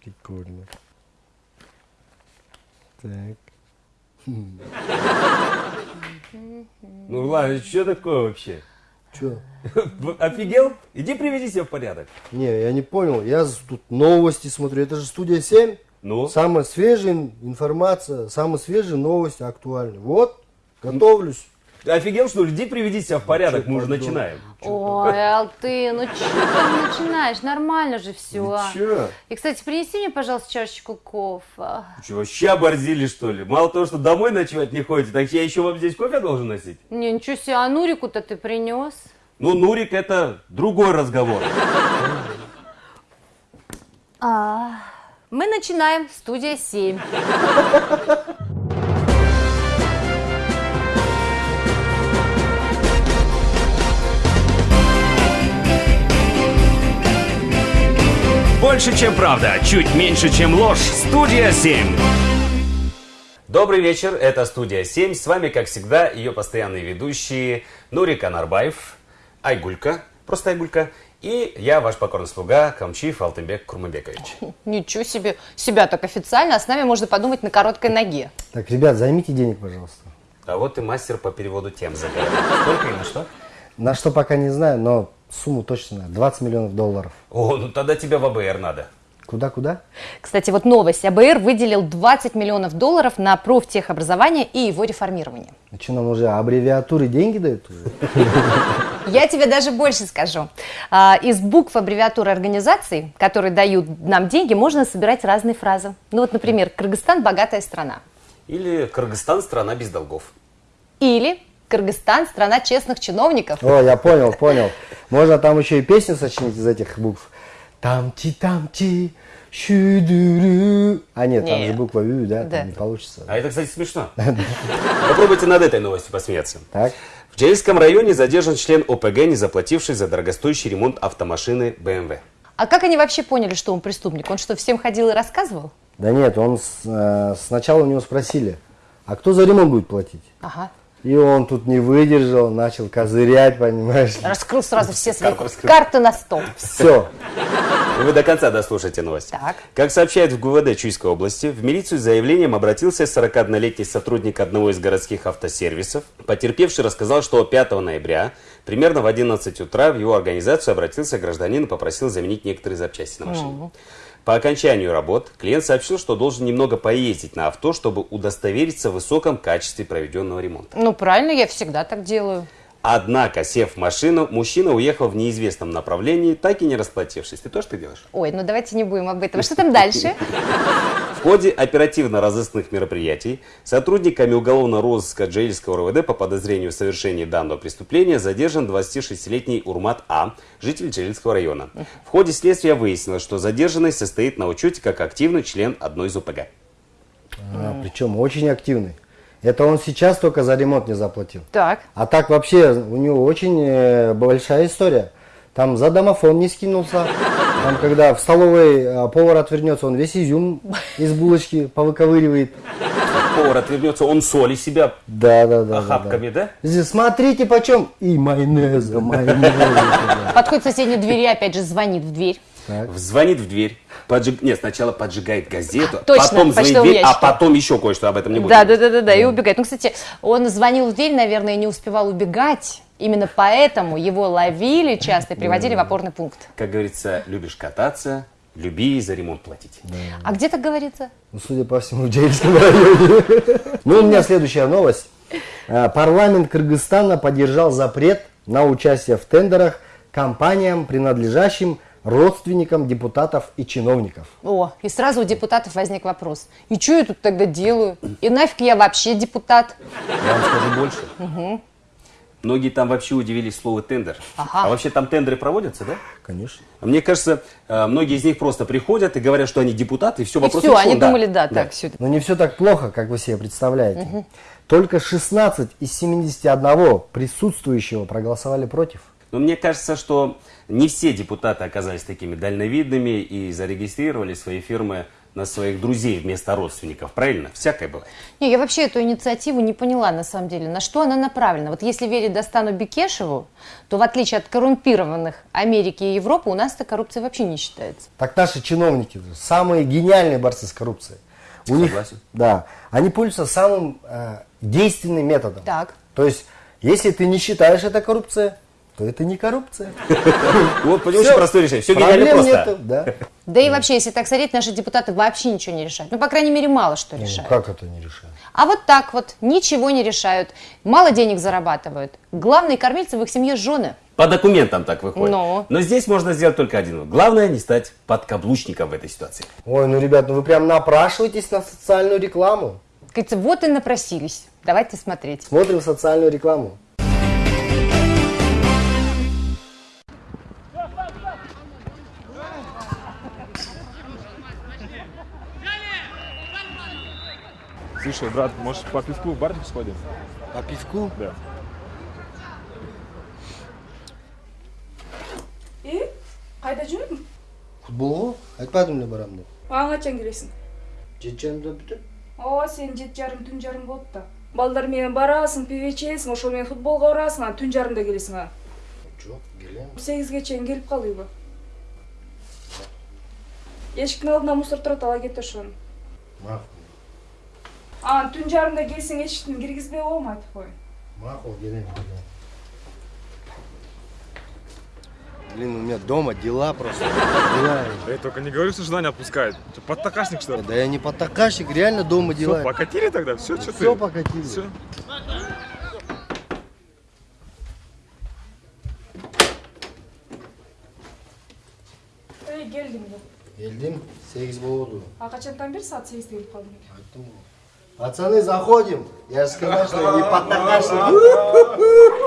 Прикольно. Так. Ну, Влад, что такое вообще? Че? Офигел? Иди приведи себя в порядок. Не, я не понял. Я тут новости смотрю. Это же студия 7. Ну? Самая свежая информация, самые свежие новости актуальны. Вот, готовлюсь. Ты офигел, что ли? Иди приведи себя в порядок, мы уже начинаем. Ой, Алтын, ну что ты начинаешь? Нормально же все. Че? И, кстати, принеси мне, пожалуйста, чашечку кофе. Вы что, вообще оборзили, что ли? Мало того, что домой ночевать не ходите, так я еще вам здесь кофе должен носить? Не, ничего себе, а Нурику-то ты принес? Ну, Нурик, это другой разговор. А, мы начинаем. Студия 7. Больше, чем правда, чуть меньше, чем ложь. Студия 7. Добрый вечер, это студия 7. С вами, как всегда, ее постоянные ведущие Нурик Анарбаев, Айгулька, просто Айгулька, и я, ваш покорный слуга, Камчиев Алтынбек Курмабекович. Ничего себе. Себя так официально, а с нами можно подумать на короткой ноге. Так, ребят, займите денег, пожалуйста. А вот и мастер по переводу тем заговорил. Сколько и на что? На что пока не знаю, но сумму точно знаю. 20 миллионов долларов. О, ну тогда тебе в АБР надо. Куда-куда? Кстати, вот новость. АБР выделил 20 миллионов долларов на профтехобразование и его реформирование. Ну что, нам уже аббревиатуры деньги дают? уже? Я тебе даже больше скажу. А, Из букв аббревиатуры организаций, которые дают нам деньги, можно собирать разные фразы. Ну вот, например, Кыргызстан – богатая страна. Или Кыргызстан страна без долгов. Или Кыргызстан – страна честных чиновников. О, я понял, понял. Можно там еще и песню сочинить из этих букв. Тамти, тамти, шудуру. А нет, там Не. же буква Ю, да, Да. там не получится. А это, кстати, смешно. Попробуйте над этой новостью посмеяться. Так, В Джельском районе задержан член ОПГ, не заплативший за дорогостоящий ремонт автомашины BMW. А как они вообще поняли, что он преступник? Он что, всем ходил и рассказывал? да нет, он с- э, сначала у него спросили, а кто за ремонт будет платить? Ага. И он тут не выдержал, начал козырять, понимаешь? Раскрыл сразу все свои Карты раскрыл. карты на стол. Все. Вы до конца дослушайте новость. Так. Как сообщает в ГУВД Чуйской области, в милицию с заявлением обратился 41-летний сотрудник одного из городских автосервисов. Потерпевший рассказал, что 5 ноября, примерно в 11 утра, в его организацию обратился гражданин и попросил заменить некоторые запчасти на машине. По окончанию работ клиент сообщил, что должен немного поездить на авто, чтобы удостовериться в высоком качестве проведенного ремонта. Ну, правильно, я всегда так делаю. Однако, сев в машину, мужчина уехал в неизвестном направлении, так и не расплатившись. Ты тоже так делаешь? Ой, ну давайте не будем об этом. Что там дальше? В ходе оперативно-розыскных мероприятий сотрудниками уголовного розыска Джейльского РВД по подозрению в совершении данного преступления задержан 26-летний Урмат А, житель Джейльского района. В ходе следствия выяснилось, что задержанный состоит на учете как активный член одной из ОПГ. А, причем очень активный. Это он сейчас только за ремонт не заплатил. Так. А так вообще у него очень э, большая история. Там за домофон не скинулся. Там, когда в столовой э, повар отвернется, он весь изюм из булочки повыковыривает. Повар отвернется, он соли себя Да, да, да. да, охапками, да? Здесь Смотрите почем. И майонеза, майонеза. Подходит к соседней двери, опять же звонит в дверь. Звонит в дверь. поджиг- Нет, сначала поджигает газету, Точно, потом звонит в дверь, а ящик. потом еще кое-что об этом не будем. Да, да, да, да, да, и убегает. Ну, кстати, он звонил в дверь, наверное, и не успевал убегать. Именно поэтому его ловили часто и приводили в опорный пункт. Как говорится, любишь кататься, люби и за ремонт платить. А где так говорится? Ну, судя по всему, в Джейнском районе. Ну, у меня следующая новость. А, Парламент Кыргызстана поддержал запрет на участие в тендерах компаниям, принадлежащим родственникам депутатов и чиновников. О, и сразу у депутатов возник вопрос. И что я тут тогда делаю? И нафиг я вообще депутат? Я вам скажу больше. Многие там вообще удивились слову тендер. Ага. А вообще там тендеры проводятся, да? Конечно. Мне кажется, э, многие из них просто приходят и говорят, что они депутаты, и все, И вопрос все, решен, они думали, да, так, все. Но не все так плохо, как вы себе представляете. Только 16 из 71 присутствующего проголосовали против. Но мне кажется, что не все депутаты оказались такими дальновидными и зарегистрировали свои фирмы на своих друзей вместо родственников, правильно? Всякое бывает. Не, я вообще эту инициативу не поняла на самом деле, на что она направлена. Вот если верить Достану Бекешеву, то в отличие от коррумпированных Америки и Европы, у нас эта коррупция вообще не считается. Так наши чиновники самые гениальные борцы с коррупцией. У них, да, они пользуются самым э, действенным методом. Так. То есть, если ты не считаешь это коррупция, то это не коррупция. Вот очень Всё. простое решение. Все гениально Проблем просто. нету, да. Да и вообще, если так смотреть, наши депутаты вообще ничего не решают. Ну, по крайней мере, мало что Ну, решают. как это не решает? А вот так вот, ничего не решают, мало денег зарабатывают. Главные кормильцы в их семье жены. По документам так выходит. Но. Но здесь можно сделать только один. Главное не стать подкаблучником в этой ситуации. Ой, ну, ребят, ну вы прям напрашиваетесь на социальную рекламу. Говорится, вот и напросились. Давайте смотреть. Смотрим социальную рекламу. Слушай, брат, может по пивку в барчик сходим? По пивку? Да. и? Қайда жүрдің Футболға айтпадым да барамын деп. Аң қашан келесің. Жеті жарымда бүтіп ооба сен жети жарым түн жарым болуп да. Балдар менен барасың пиво ичесиң ошол менен футболго барасың анан түн жарымда келесиң а? Жоқ келемін сегизге чейин келип кал үйгө эшиктин алдында мусор турат ала кет ошону. Мақұл анан түн жарымда келсең эшиктин киргизбей коем айтып коеюн мақұл келемін келемін Блин, у меня дома дела просто. Дела. Эй, только не говори, что жена не отпускает. Что, подтакашник, что ли? Да я не подтакашник, реально дома Все, дела. покатили тогда? Все, что ты? Все покатили. Все. эй келдим деп Келдім, сегіз болды. а качантан бери саат сегизде келип калдым экен Айттым ғой. Пацаны, заходим. Я же сказал, что не подтакашник.